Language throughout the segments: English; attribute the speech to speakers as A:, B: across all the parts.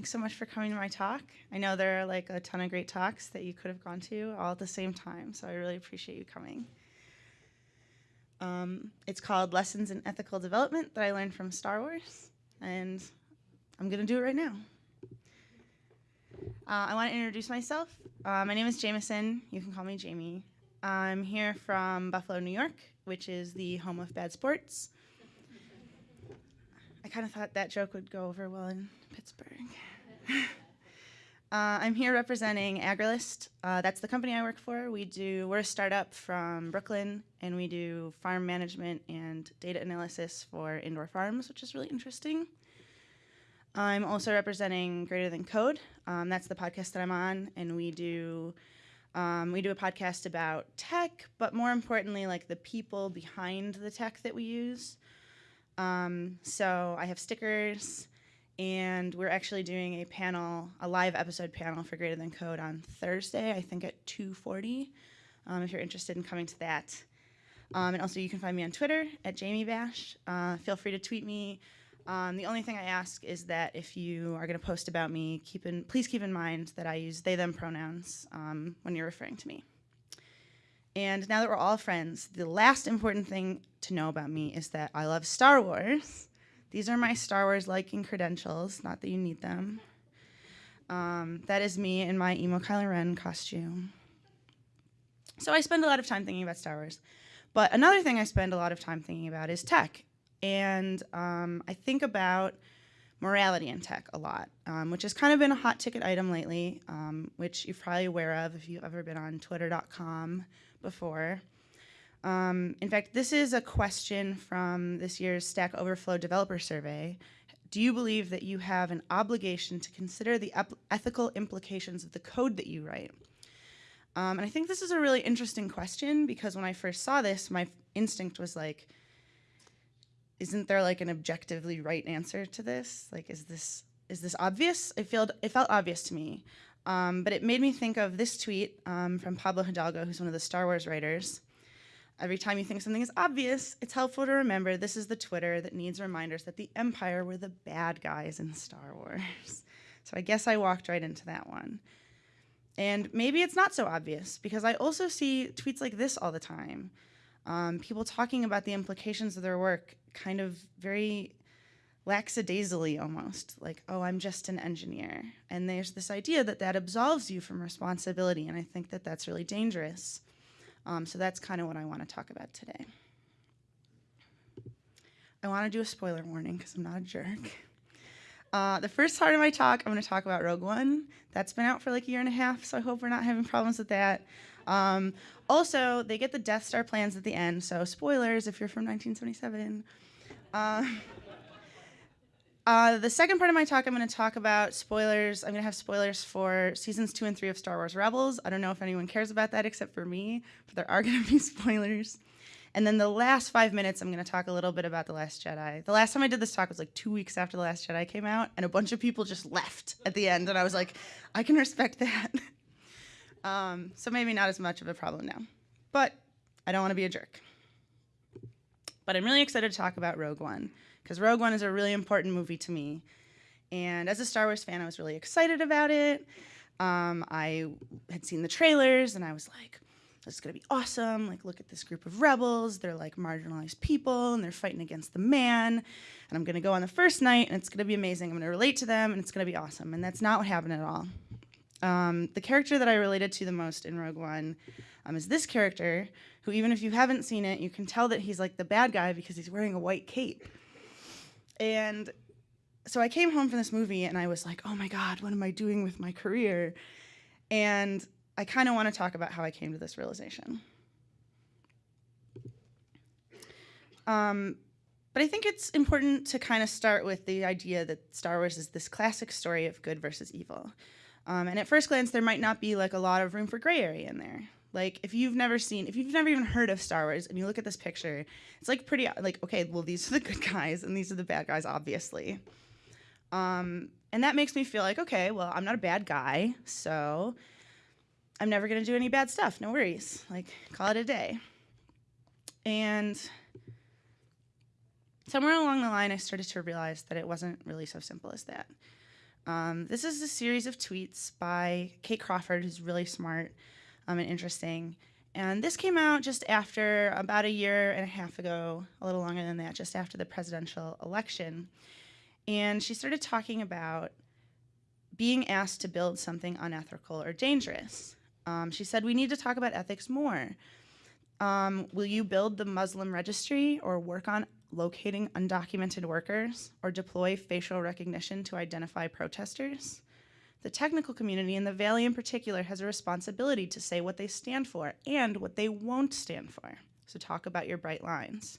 A: Thanks so much for coming to my talk. I know there are like a ton of great talks that you could have gone to all at the same time, so I really appreciate you coming. Um, it's called Lessons in Ethical Development that I learned from Star Wars, and I'm going to do it right now. Uh, I want to introduce myself. Uh, my name is Jameson. You can call me Jamie. I'm here from Buffalo, New York, which is the home of bad sports. I kind of thought that joke would go over well in Pittsburgh. uh, I'm here representing Agrilyst. Uh, that's the company I work for. We do we're a startup from Brooklyn, and we do farm management and data analysis for indoor farms, which is really interesting. I'm also representing Greater Than Code. Um, that's the podcast that I'm on, and we do um, we do a podcast about tech, but more importantly, like the people behind the tech that we use. Um, so I have stickers, and we're actually doing a panel, a live episode panel for Greater Than Code on Thursday, I think at 2:40. Um, if you're interested in coming to that, um, and also you can find me on Twitter at Jamie Bash. Uh, feel free to tweet me. Um, the only thing I ask is that if you are going to post about me, keep in, please keep in mind that I use they them pronouns um, when you're referring to me. And now that we're all friends, the last important thing to know about me is that I love Star Wars. These are my Star Wars liking credentials, not that you need them. Um, that is me in my emo Kylo Ren costume. So I spend a lot of time thinking about Star Wars. But another thing I spend a lot of time thinking about is tech. And um, I think about morality in tech a lot, um, which has kind of been a hot ticket item lately, um, which you're probably aware of if you've ever been on twitter.com before. Um, in fact, this is a question from this year's Stack Overflow Developer Survey. Do you believe that you have an obligation to consider the ethical implications of the code that you write? Um, and I think this is a really interesting question because when I first saw this, my instinct was like, isn't there like an objectively right answer to this? Like, is this is this obvious? It felt it felt obvious to me, um, but it made me think of this tweet um, from Pablo Hidalgo, who's one of the Star Wars writers. Every time you think something is obvious, it's helpful to remember this is the Twitter that needs reminders that the Empire were the bad guys in Star Wars. So I guess I walked right into that one. And maybe it's not so obvious because I also see tweets like this all the time. Um, people talking about the implications of their work kind of very lackadaisically almost like oh i'm just an engineer and there's this idea that that absolves you from responsibility and i think that that's really dangerous um, so that's kind of what i want to talk about today. I want to do a spoiler warning because i'm not a jerk. Uh, the first part of my talk i'm going to talk about rogue one. That's been out for like a year and a half so i hope we're not having problems with that. Um, also, they get the Death Star plans at the end, so spoilers if you're from 1977. Uh, uh, the second part of my talk, I'm going to talk about spoilers. I'm going to have spoilers for seasons two and three of Star Wars Rebels. I don't know if anyone cares about that except for me, but there are going to be spoilers. And then the last five minutes, I'm going to talk a little bit about The Last Jedi. The last time I did this talk was like two weeks after The Last Jedi came out, and a bunch of people just left at the end, and I was like, I can respect that. Um, so maybe not as much of a problem now. But I don't want to be a jerk. But I'm really excited to talk about Rogue One because Rogue One is a really important movie to me. And as a Star Wars fan, I was really excited about it. Um, I had seen the trailers and I was like, this is gonna be awesome. Like, look at this group of rebels. They're like marginalized people and they're fighting against the man. And I'm gonna go on the first night and it's gonna be amazing. I'm gonna relate to them and it's gonna be awesome. And that's not what happened at all. Um, the character that I related to the most in Rogue One um, is this character, who even if you haven't seen it, you can tell that he's like the bad guy because he's wearing a white cape. And so I came home from this movie and I was like, oh my God, what am I doing with my career? And I kind of want to talk about how I came to this realization. Um, but I think it's important to kind of start with the idea that Star Wars is this classic story of good versus evil. Um, and at first glance, there might not be like a lot of room for gray area in there. Like if you've never seen, if you've never even heard of Star Wars and you look at this picture, it's like pretty like okay, well these are the good guys and these are the bad guys, obviously. Um, and that makes me feel like okay, well I'm not a bad guy, so I'm never gonna do any bad stuff. No worries, like call it a day. And somewhere along the line, I started to realize that it wasn't really so simple as that. Um, this is a series of tweets by Kate Crawford, who's really smart um, and interesting. And this came out just after about a year and a half ago, a little longer than that, just after the presidential election. And she started talking about being asked to build something unethical or dangerous. Um, she said, We need to talk about ethics more. Um, will you build the Muslim registry or work on locating undocumented workers or deploy facial recognition to identify protesters? The technical community, and the Valley in particular, has a responsibility to say what they stand for and what they won't stand for. So talk about your bright lines.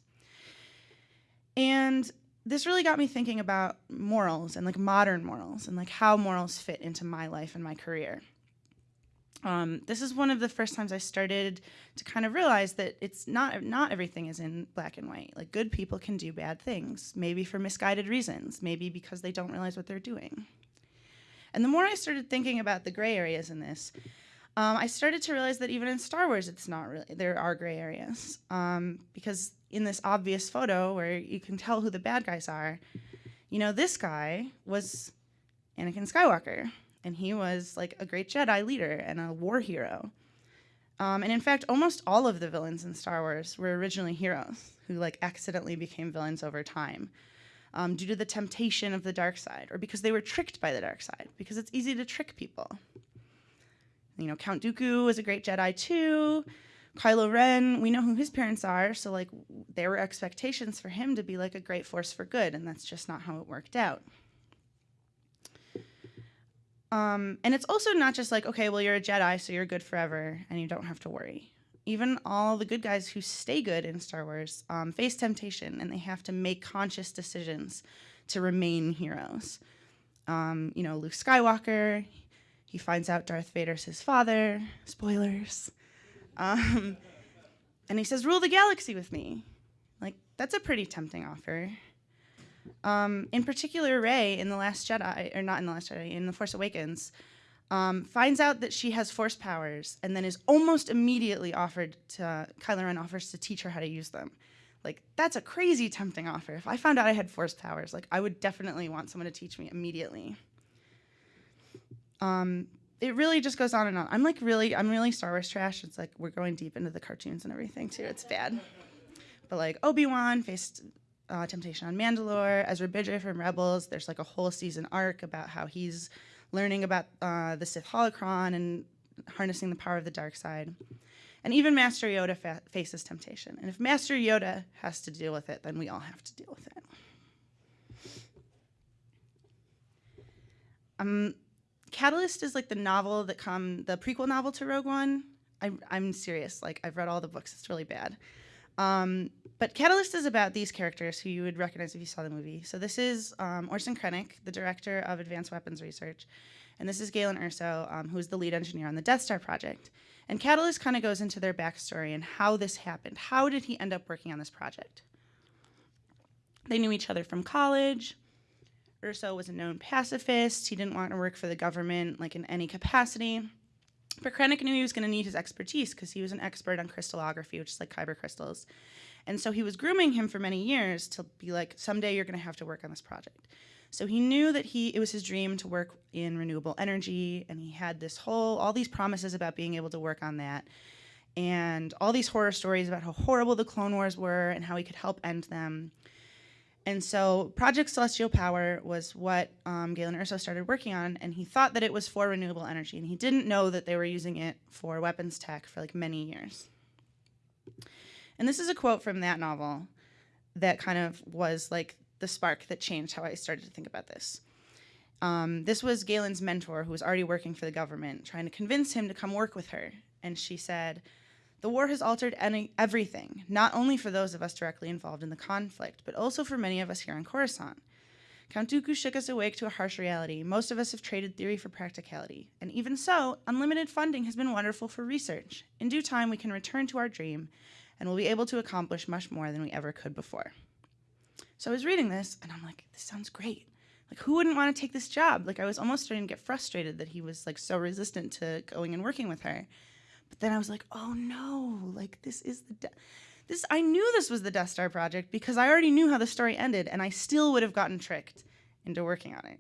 A: And this really got me thinking about morals and like modern morals and like how morals fit into my life and my career. Um, this is one of the first times I started to kind of realize that it's not not everything is in black and white. Like good people can do bad things, maybe for misguided reasons, maybe because they don't realize what they're doing. And the more I started thinking about the gray areas in this, um, I started to realize that even in Star Wars, it's not really there are gray areas um, because in this obvious photo where you can tell who the bad guys are, you know, this guy was Anakin Skywalker and he was like a great Jedi leader and a war hero. Um, and in fact, almost all of the villains in Star Wars were originally heroes who like accidentally became villains over time um, due to the temptation of the dark side or because they were tricked by the dark side because it's easy to trick people. You know, Count Dooku was a great Jedi too. Kylo Ren, we know who his parents are, so like there were expectations for him to be like a great force for good, and that's just not how it worked out. Um, and it's also not just like, okay, well, you're a Jedi, so you're good forever and you don't have to worry. Even all the good guys who stay good in Star Wars um, face temptation and they have to make conscious decisions to remain heroes. Um, you know, Luke Skywalker, he finds out Darth Vader's his father. Spoilers. Um, and he says, rule the galaxy with me. Like, that's a pretty tempting offer. Um, in particular, Rey in The Last Jedi, or not in The Last Jedi, in The Force Awakens, um, finds out that she has force powers and then is almost immediately offered to, Kylo Ren offers to teach her how to use them. Like, that's a crazy tempting offer. If I found out I had force powers, like, I would definitely want someone to teach me immediately. Um, it really just goes on and on. I'm like really, I'm really Star Wars trash. It's like we're going deep into the cartoons and everything too. It's bad. But like Obi-Wan faced uh, Temptation on Mandalore, Ezra Bridger from Rebels. There's like a whole season arc about how he's learning about uh, the Sith holocron and harnessing the power of the dark side. And even Master Yoda fa faces temptation. And if Master Yoda has to deal with it, then we all have to deal with it. Um, Catalyst is like the novel that come, the prequel novel to Rogue One. I, I'm serious. Like I've read all the books. It's really bad. Um, but Catalyst is about these characters who you would recognize if you saw the movie. So this is um, Orson Krennic, the director of Advanced Weapons Research, and this is Galen Erso, um, who's the lead engineer on the Death Star project. And Catalyst kind of goes into their backstory and how this happened. How did he end up working on this project? They knew each other from college. Erso was a known pacifist. He didn't want to work for the government like in any capacity. But Krennic knew he was going to need his expertise because he was an expert on crystallography, which is like kyber crystals. And so he was grooming him for many years to be like, someday you're going to have to work on this project. So he knew that he it was his dream to work in renewable energy, and he had this whole all these promises about being able to work on that, and all these horror stories about how horrible the Clone Wars were and how he could help end them. And so Project Celestial Power was what um, Galen Erso started working on, and he thought that it was for renewable energy, and he didn't know that they were using it for weapons tech for like many years. And this is a quote from that novel that kind of was like the spark that changed how I started to think about this. Um, this was Galen's mentor who was already working for the government, trying to convince him to come work with her. And she said, the war has altered any, everything, not only for those of us directly involved in the conflict, but also for many of us here in Coruscant. Count Dooku shook us awake to a harsh reality. Most of us have traded theory for practicality. And even so, unlimited funding has been wonderful for research. In due time, we can return to our dream, and we'll be able to accomplish much more than we ever could before. So I was reading this, and I'm like, this sounds great. Like, who wouldn't want to take this job? Like, I was almost starting to get frustrated that he was like so resistant to going and working with her. But then I was like, oh no, like this is the this I knew this was the Death Star project because I already knew how the story ended and I still would have gotten tricked into working on it.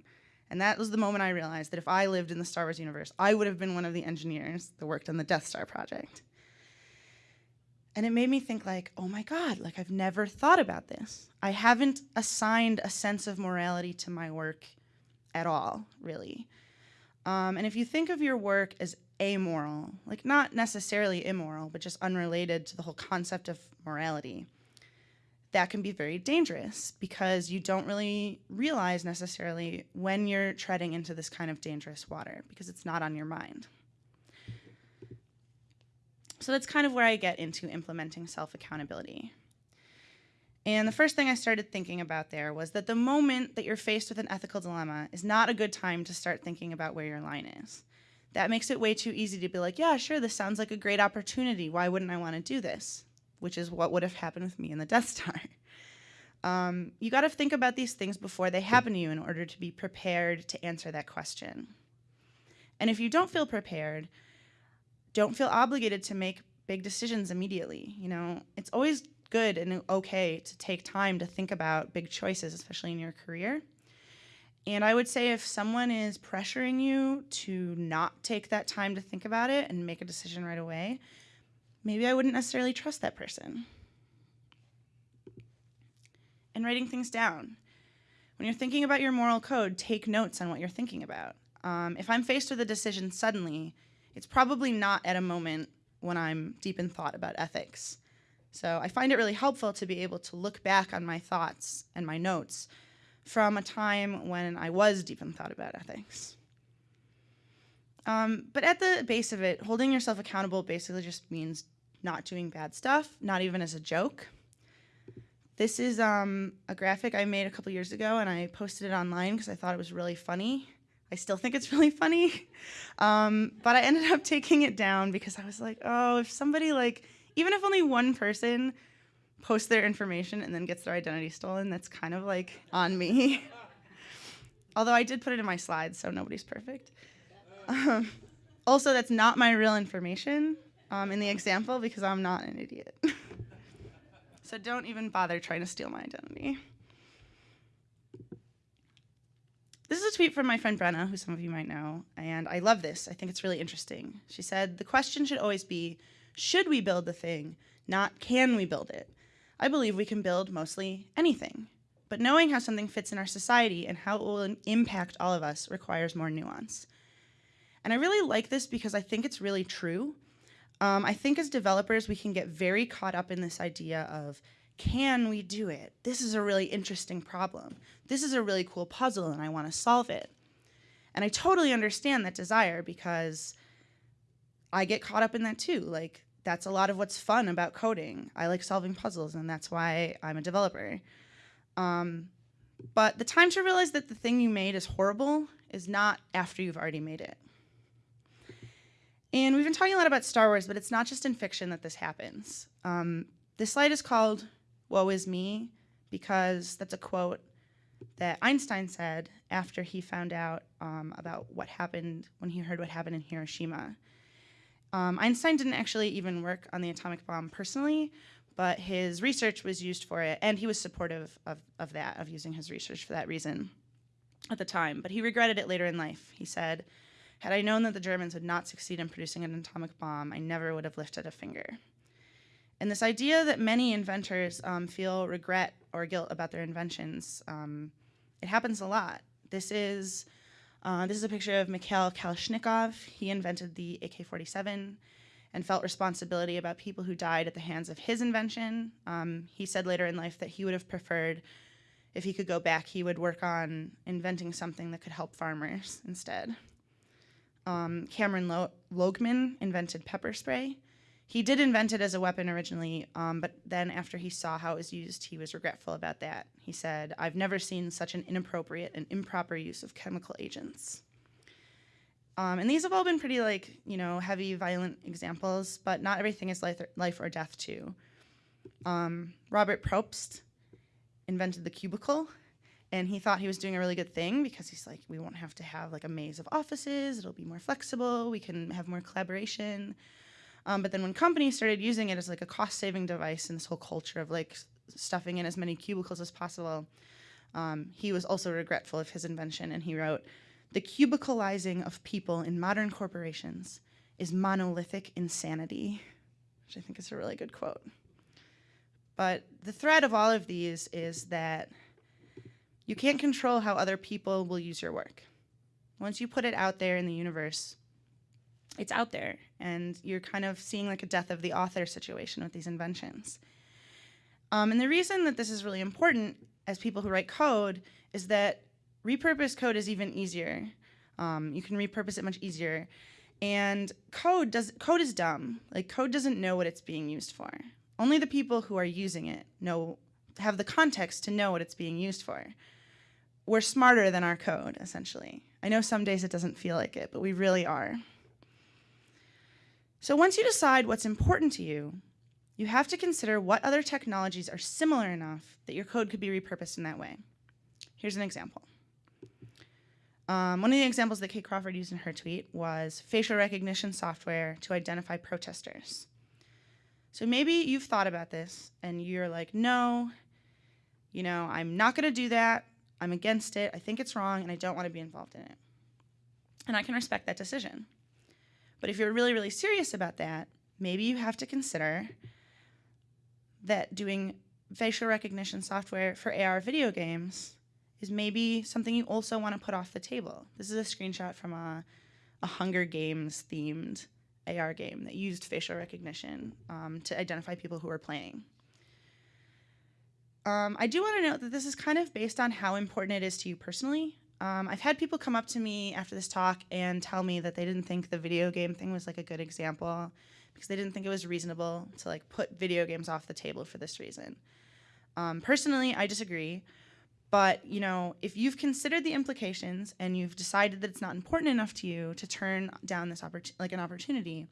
A: And that was the moment I realized that if I lived in the Star Wars universe, I would have been one of the engineers that worked on the Death Star project. And it made me think like, oh my God, like I've never thought about this. I haven't assigned a sense of morality to my work at all, really. Um, and if you think of your work as amoral, like not necessarily immoral, but just unrelated to the whole concept of morality, that can be very dangerous because you don't really realize necessarily when you're treading into this kind of dangerous water because it's not on your mind. So that's kind of where I get into implementing self-accountability. And the first thing I started thinking about there was that the moment that you're faced with an ethical dilemma is not a good time to start thinking about where your line is. That makes it way too easy to be like, yeah, sure, this sounds like a great opportunity. Why wouldn't I want to do this? Which is what would have happened with me in the Death Star. Um, you got to think about these things before they happen to you in order to be prepared to answer that question. And if you don't feel prepared, don't feel obligated to make big decisions immediately. You know, it's always good and okay to take time to think about big choices, especially in your career. And I would say if someone is pressuring you to not take that time to think about it and make a decision right away, maybe I wouldn't necessarily trust that person. And writing things down. When you're thinking about your moral code, take notes on what you're thinking about. Um, if I'm faced with a decision suddenly, it's probably not at a moment when I'm deep in thought about ethics. So I find it really helpful to be able to look back on my thoughts and my notes from a time when I was deep in thought about ethics. Um, but at the base of it, holding yourself accountable basically just means not doing bad stuff, not even as a joke. This is um, a graphic I made a couple years ago and I posted it online because I thought it was really funny. I still think it's really funny. Um, but I ended up taking it down because I was like, oh, if somebody like, even if only one person posts their information and then gets their identity stolen, that's kind of like on me. Although I did put it in my slides, so nobody's perfect. Um, also, that's not my real information um, in the example because I'm not an idiot. so don't even bother trying to steal my identity. This is a tweet from my friend Brenna, who some of you might know, and I love this. I think it's really interesting. She said, The question should always be should we build the thing, not can we build it? I believe we can build mostly anything. But knowing how something fits in our society and how it will impact all of us requires more nuance. And I really like this because I think it's really true. Um, I think as developers, we can get very caught up in this idea of can we do it? This is a really interesting problem. This is a really cool puzzle and I want to solve it. And I totally understand that desire because I get caught up in that too. Like that's a lot of what's fun about coding. I like solving puzzles and that's why I'm a developer. Um, but the time to realize that the thing you made is horrible is not after you've already made it. And we've been talking a lot about Star Wars, but it's not just in fiction that this happens. Um, this slide is called woe is me, because that's a quote that Einstein said after he found out um, about what happened when he heard what happened in Hiroshima. Um, Einstein didn't actually even work on the atomic bomb personally, but his research was used for it, and he was supportive of, of that, of using his research for that reason at the time. But he regretted it later in life. He said, had I known that the Germans would not succeed in producing an atomic bomb, I never would have lifted a finger. And this idea that many inventors um, feel regret or guilt about their inventions, um, it happens a lot. This is, uh, this is a picture of Mikhail Kalashnikov. He invented the AK-47 and felt responsibility about people who died at the hands of his invention. Um, he said later in life that he would have preferred, if he could go back, he would work on inventing something that could help farmers instead. Um, Kamran Lo Loghman invented pepper spray. He did invent it as a weapon originally, um, but then after he saw how it was used, he was regretful about that. He said, I've never seen such an inappropriate and improper use of chemical agents. Um, and these have all been pretty like, you know, heavy, violent examples, but not everything is life or, life or death too. Um, Robert Probst invented the cubicle, and he thought he was doing a really good thing because he's like, we won't have to have like a maze of offices, it'll be more flexible, we can have more collaboration. Um, but then when companies started using it as like a cost saving device and this whole culture of like stuffing in as many cubicles as possible, Um, he was also regretful of his invention, and he wrote, "The cubicalizing of people in modern corporations is monolithic insanity," which I think is a really good quote. But the thread of all of these is that you can't control how other people will use your work. Once you put it out there in the universe, it's out there, and you're kind of seeing like a death of the author situation with these inventions. Um, and the reason that this is really important as people who write code is that repurposed code is even easier. Um, you can repurpose it much easier. And code does code is dumb. Like code doesn't know what it's being used for. Only the people who are using it know have the context to know what it's being used for. We're smarter than our code, essentially. I know some days it doesn't feel like it, but we really are. So once you decide what's important to you, you have to consider what other technologies are similar enough that your code could be repurposed in that way. Here's an example. Um, one of the examples that Kate Crawford used in her tweet was facial recognition software to identify protesters. So maybe you've thought about this and you're like, no, you know, I'm not going to do that. I'm against it. I think it's wrong and I don't want to be involved in it. And I can respect that decision. But if you're really, really serious about that, maybe you have to consider that doing facial recognition software for AR video games is maybe something you also want to put off the table. This is a screenshot from a, a Hunger Games themed AR game that used facial recognition um, to identify people who were playing. Um, I do want to note that this is kind of based on how important it is to you personally. Um, I've had people come up to me after this talk and tell me that they didn't think the video game thing was like a good example because they didn't think it was reasonable to like put video games off the table for this reason. Um, personally, I disagree. But you know, if you've considered the implications and you've decided that it's not important enough to you to turn down this like an opportunity,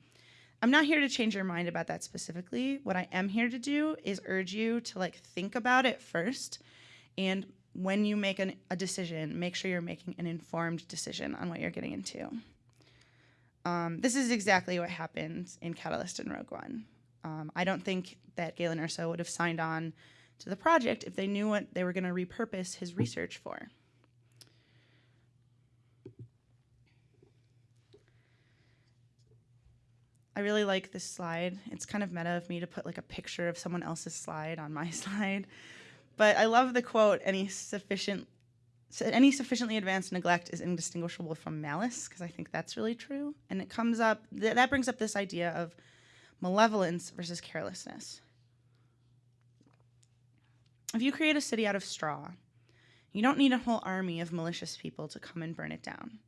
A: I'm not here to change your mind about that specifically. What I am here to do is urge you to like think about it first, and when you make an, a decision, make sure you're making an informed decision on what you're getting into. Um, this is exactly what happened in Catalyst and Rogue One. Um, I don't think that Galen Erso would have signed on to the project if they knew what they were going to repurpose his research for. I really like this slide. It's kind of meta of me to put like a picture of someone else's slide on my slide. But I love the quote, any sufficient any sufficiently advanced neglect is indistinguishable from malice because I think that's really true. And it comes up th that brings up this idea of malevolence versus carelessness. If you create a city out of straw, you don't need a whole army of malicious people to come and burn it down.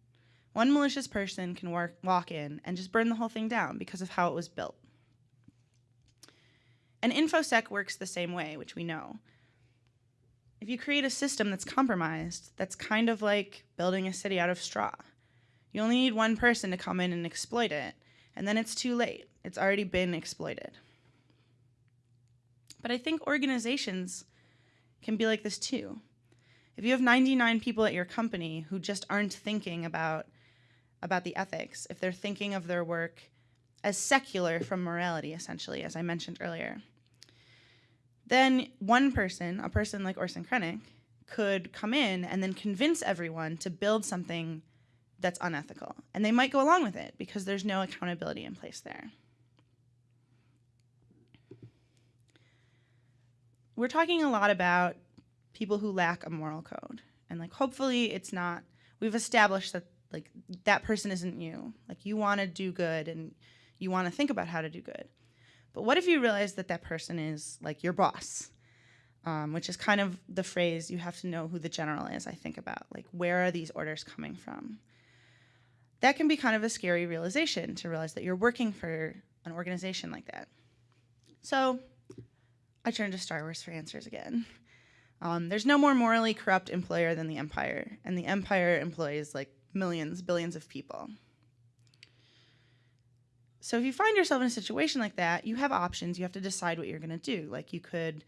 A: One malicious person can work, walk in and just burn the whole thing down because of how it was built. And InfoSec works the same way, which we know. If you create a system that's compromised, that's kind of like building a city out of straw. You only need one person to come in and exploit it, and then it's too late. It's already been exploited. But I think organizations can be like this too. If you have 99 people at your company who just aren't thinking about, about the ethics, if they're thinking of their work as secular from morality, essentially, as I mentioned earlier, then one person, a person like Orson Krennic, could come in and then convince everyone to build something that's unethical. And they might go along with it because there's no accountability in place there. we're talking a lot about people who lack a moral code. And like hopefully it's not we've established that like that person isn't you. Like you want to do good and you want to think about how to do good. But what if you realize that that person is like your boss? Um, which is kind of the phrase you have to know who the general is, I think about. Like, where are these orders coming from? That can be kind of a scary realization to realize that you're working for an organization like that. So, I turn to Star Wars for answers again. Um, there's no more morally corrupt employer than the Empire, and the Empire employs like millions, billions of people. So if you find yourself in a situation like that, you have options. You have to decide what you're going to do. Like you could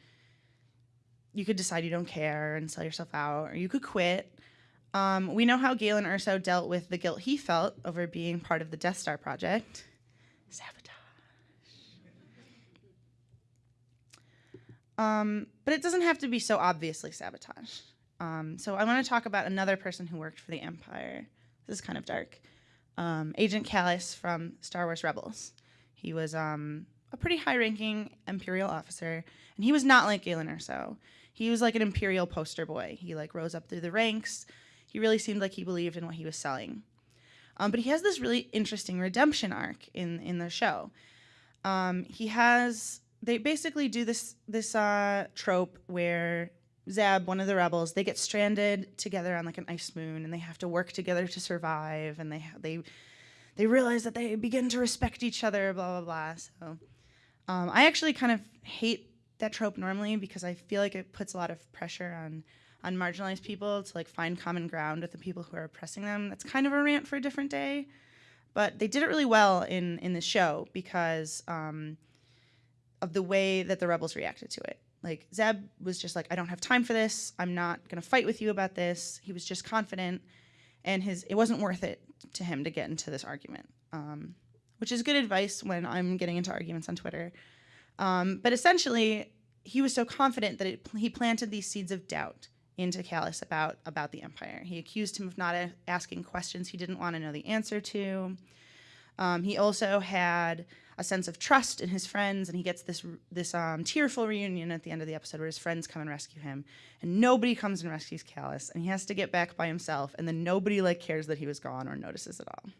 A: you could decide you don't care and sell yourself out, or you could quit. Um, we know how Galen Erso dealt with the guilt he felt over being part of the Death Star project. Sabotage. Um, but it doesn't have to be so obviously sabotage. Um, so I want to talk about another person who worked for the Empire. This is kind of dark. Um, Agent Kallus from Star Wars Rebels. He was um, a pretty high-ranking Imperial officer, and he was not like Galen Erso. He was like an Imperial poster boy. He like rose up through the ranks. He really seemed like he believed in what he was selling. Um, but he has this really interesting redemption arc in in the show. Um, he has they basically do this this uh, trope where Zeb, one of the rebels, they get stranded together on like an ice moon, and they have to work together to survive, and they they they realize that they begin to respect each other, blah blah blah. So, um, I actually kind of hate that trope normally because I feel like it puts a lot of pressure on on marginalized people to like find common ground with the people who are oppressing them. That's kind of a rant for a different day, but they did it really well in in the show because um, of the way that the rebels reacted to it. Like Zeb was just like, I don't have time for this. I'm not gonna fight with you about this. He was just confident, and his it wasn't worth it to him to get into this argument, um, which is good advice when I'm getting into arguments on Twitter. Um, but essentially, he was so confident that it, he planted these seeds of doubt into Kallus about about the Empire. He accused him of not asking questions he didn't want to know the answer to. Um, he also had a sense of trust in his friends, and he gets this this um, tearful reunion at the end of the episode where his friends come and rescue him, and nobody comes and rescues Kallus, and he has to get back by himself, and then nobody like cares that he was gone or notices at all.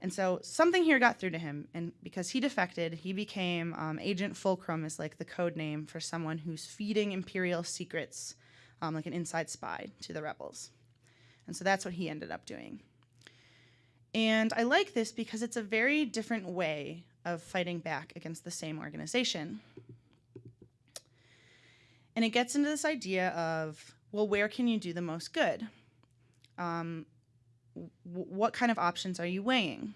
A: And so something here got through to him, and because he defected, he became um, Agent Fulcrum, is like the code name for someone who's feeding Imperial secrets, um, like an inside spy, to the rebels. And so that's what he ended up doing. And I like this because it's a very different way of fighting back against the same organization. And it gets into this idea of, well, where can you do the most good? Um, what kind of options are you weighing?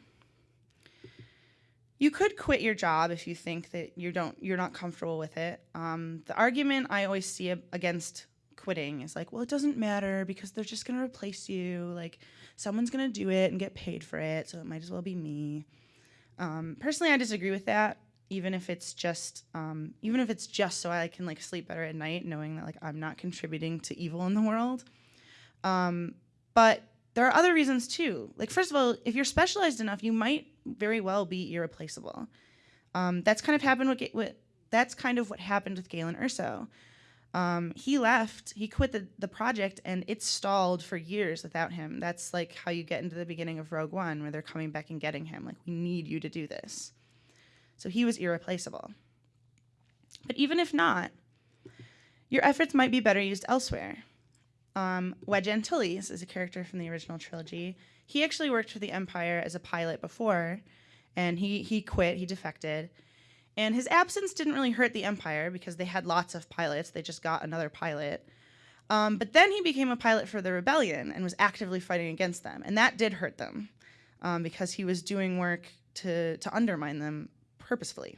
A: You could quit your job if you think that you don't, you're not comfortable with it. Um, the argument I always see against quitting is like, well, it doesn't matter because they're just going to replace you. Like, someone's going to do it and get paid for it, so it might as well be me. Um, personally, I disagree with that. Even if it's just, um, even if it's just so I can like sleep better at night, knowing that like I'm not contributing to evil in the world. Um, but there are other reasons too. Like first of all, if you're specialized enough, you might very well be irreplaceable. Um, that's kind of happened with, with that's kind of what happened with Galen Erso. Um, he left, he quit the, the project, and it stalled for years without him. That's like how you get into the beginning of Rogue One, where they're coming back and getting him. Like, we need you to do this. So he was irreplaceable. But even if not, your efforts might be better used elsewhere. Um, Wedge Antilles is a character from the original trilogy. He actually worked for the Empire as a pilot before, and he, he quit, he defected and his absence didn't really hurt the Empire because they had lots of pilots. They just got another pilot. Um, but then he became a pilot for the rebellion and was actively fighting against them. And that did hurt them um, because he was doing work to, to undermine them purposefully.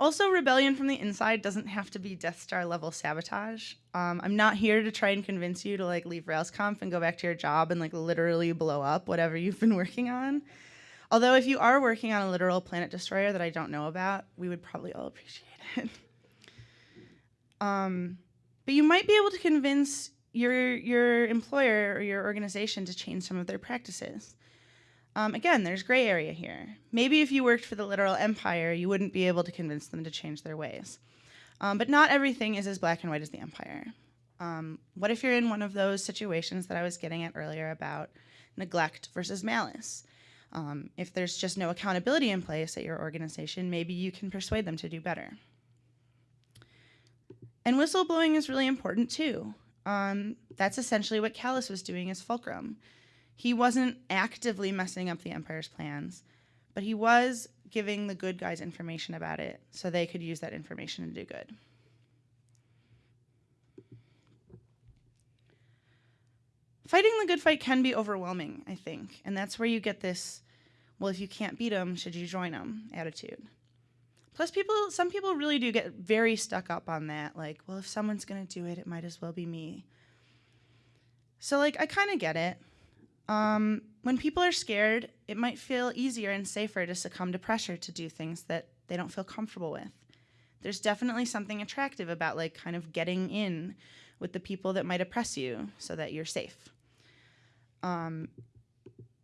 A: Also, rebellion from the inside doesn't have to be Death Star level sabotage. Um, I'm not here to try and convince you to like leave RailsConf and go back to your job and like literally blow up whatever you've been working on. Although if you are working on a literal planet destroyer that I don't know about, we would probably all appreciate it. um, but you might be able to convince your your employer or your organization to change some of their practices. Um, again, there's gray area here. Maybe if you worked for the literal empire, you wouldn't be able to convince them to change their ways. Um, but not everything is as black and white as the empire. Um, what if you're in one of those situations that I was getting at earlier about neglect versus malice? Um, if there's just no accountability in place at your organization, maybe you can persuade them to do better. And whistleblowing is really important too. Um, that's essentially what Kallus was doing as Fulcrum. He wasn't actively messing up the Empire's plans, but he was giving the good guys information about it so they could use that information to do good. Fighting the good fight can be overwhelming, I think, and that's where you get this well, if you can't beat them, should you join them attitude. Plus, people, some people really do get very stuck up on that. Like, well, if someone's going to do it, it might as well be me. So, like, I kind of get it. Um, when people are scared, it might feel easier and safer to succumb to pressure to do things that they don't feel comfortable with. there's definitely something attractive about like kind of getting in with the people that might oppress you so that you're safe. Um,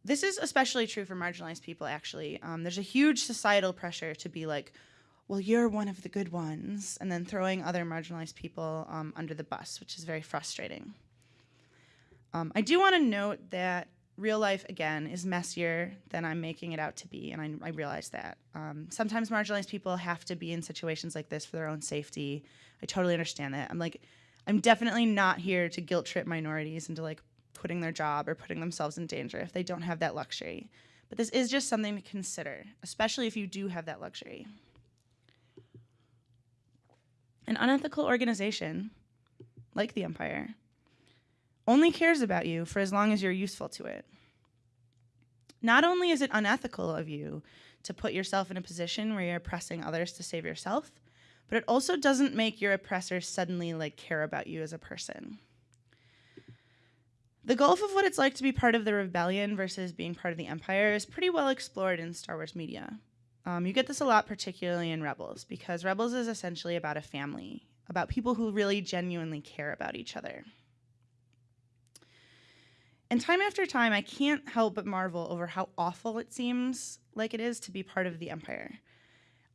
A: this is especially true for marginalized people, actually. Um, there's a huge societal pressure to be like, well, you're one of the good ones, and then throwing other marginalized people um, under the bus, which is very frustrating. Um, I do want to note that real life, again, is messier than I'm making it out to be, and I, I realize that. Um, sometimes marginalized people have to be in situations like this for their own safety. I totally understand that. I'm like, I'm definitely not here to guilt trip minorities into like quitting their job or putting themselves in danger if they don't have that luxury. But this is just something to consider, especially if you do have that luxury. An unethical organization, like the Empire, only cares about you for as long as you're useful to it. Not only is it unethical of you to put yourself in a position where you're oppressing others to save yourself, but it also doesn't make your oppressors suddenly like care about you as a person. The gulf of what it's like to be part of the rebellion versus being part of the empire is pretty well explored in Star Wars media. Um, you get this a lot, particularly in Rebels, because Rebels is essentially about a family, about people who really genuinely care about each other. And time after time, I can't help but marvel over how awful it seems like it is to be part of the Empire.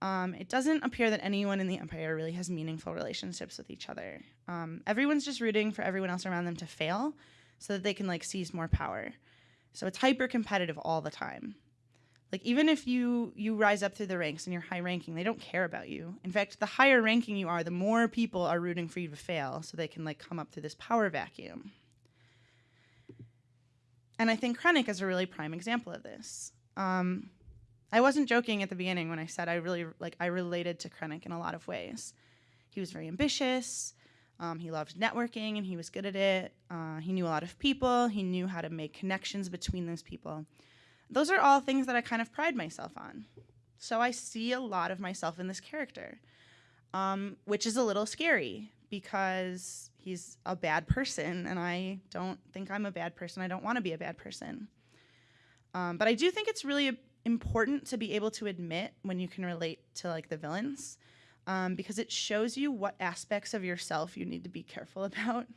A: Um, it doesn't appear that anyone in the Empire really has meaningful relationships with each other. Um, everyone's just rooting for everyone else around them to fail, so that they can like seize more power. So it's hyper competitive all the time. Like even if you you rise up through the ranks and you're high ranking, they don't care about you. In fact, the higher ranking you are, the more people are rooting for you to fail so they can like come up through this power vacuum. And I think Krennic is a really prime example of this. Um, I wasn't joking at the beginning when I said I really like I related to Krennic in a lot of ways. He was very ambitious. Um, he loved networking and he was good at it. Uh, he knew a lot of people. He knew how to make connections between those people. Those are all things that I kind of pride myself on. So I see a lot of myself in this character, um, which is a little scary because he's a bad person and I don't think I'm a bad person. I don't want to be a bad person. Um, but I do think it's really important to be able to admit when you can relate to like the villains um, because it shows you what aspects of yourself you need to be careful about.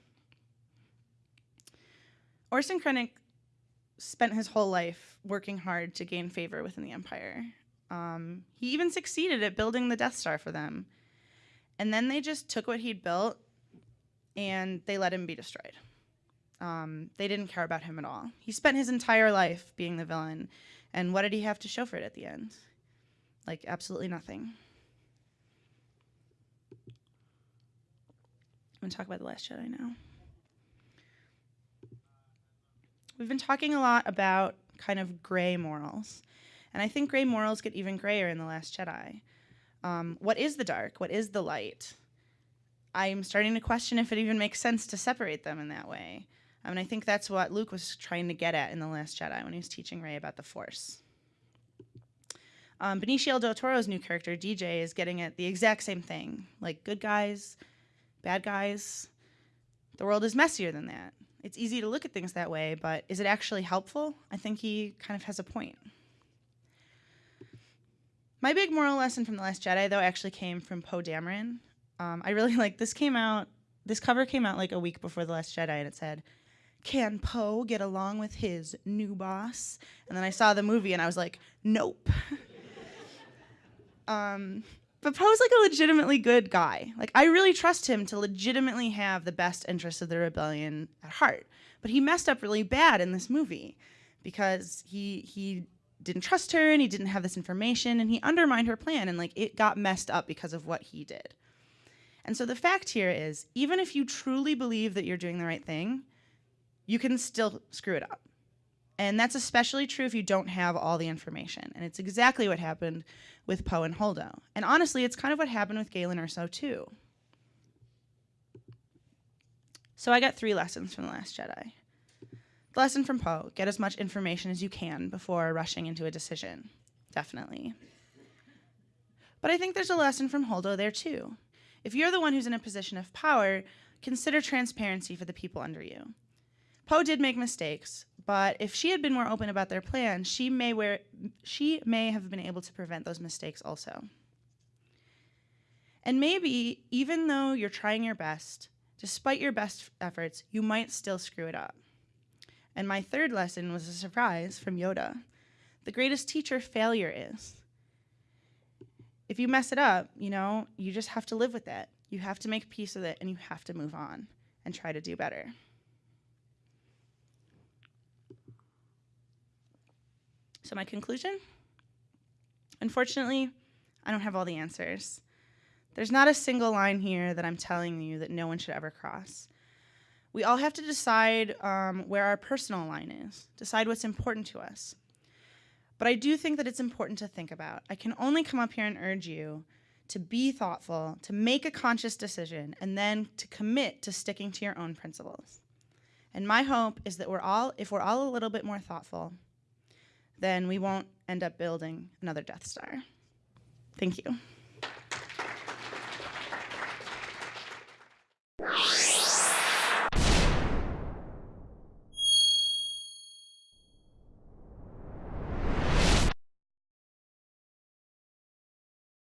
A: Orson Krennic spent his whole life working hard to gain favor within the Empire. Um, he even succeeded at building the Death Star for them. And then they just took what he'd built and they let him be destroyed. Um, they didn't care about him at all. He spent his entire life being the villain. And what did he have to show for it at the end? Like, absolutely nothing. Going to talk about The Last Jedi now. We've been talking a lot about kind of gray morals. And I think gray morals get even grayer in The Last Jedi. Um, what is the dark? What is the light? I'm starting to question if it even makes sense to separate them in that way. I mean, I think that's what Luke was trying to get at in The Last Jedi when he was teaching Rey about the Force. Um, Benicio del Toro's new character, DJ, is getting at the exact same thing. Like, good guys, bad guys. The world is messier than that. It's easy to look at things that way, but is it actually helpful? I think he kind of has a point. My big moral lesson from The Last Jedi, though, actually came from Poe Dameron. Um, I really like this came out, this cover came out like a week before The Last Jedi, and it said, Can Poe get along with his new boss? And then I saw the movie and I was like, Nope. um, but Poe's like a legitimately good guy. Like I really trust him to legitimately have the best interests of the rebellion at heart. But he messed up really bad in this movie because he he didn't trust her and he didn't have this information and he undermined her plan and like it got messed up because of what he did. And so the fact here is even if you truly believe that you're doing the right thing, you can still screw it up. And that's especially true if you don't have all the information. And it's exactly what happened with Poe and Holdo. And honestly, it's kind of what happened with Galen Erso too. So I got three lessons from The Last Jedi. The lesson from Poe, get as much information as you can before rushing into a decision. Definitely. But I think there's a lesson from Holdo there too. If you're the one who's in a position of power, consider transparency for the people under you. Poe did make mistakes, but if she had been more open about their plan, she may, wear, she may have been able to prevent those mistakes also. And maybe, even though you're trying your best, despite your best efforts, you might still screw it up. And my third lesson was a surprise from Yoda. The greatest teacher failure is. If you mess it up, you know, you just have to live with it. You have to make peace with it and you have to move on and try to do better. So, my conclusion? Unfortunately, I don't have all the answers. There's not a single line here that I'm telling you that no one should ever cross. We all have to decide um, where our personal line is, decide what's important to us. But I do think that it's important to think about. I can only come up here and urge you to be thoughtful, to make a conscious decision, and then to commit to sticking to your own principles. And my hope is that we're all, if we're all a little bit more thoughtful, then we won't end up building another Death Star. Thank you.